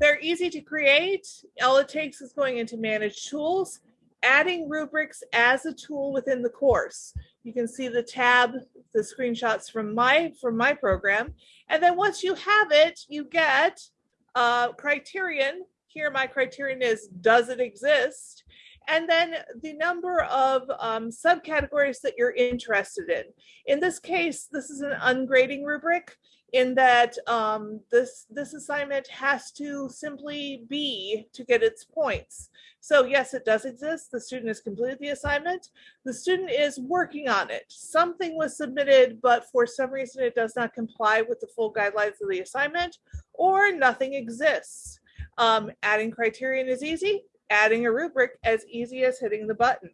They're easy to create. All it takes is going into manage tools, adding rubrics as a tool within the course. You can see the tab, the screenshots from my from my program. And then once you have it, you get a criterion. Here my criterion is does it exist? And then the number of um, subcategories that you're interested in. In this case, this is an ungrading rubric in that um, this, this assignment has to simply be to get its points. So yes, it does exist. The student has completed the assignment. The student is working on it. Something was submitted, but for some reason it does not comply with the full guidelines of the assignment or nothing exists. Um, adding criterion is easy, adding a rubric as easy as hitting the button.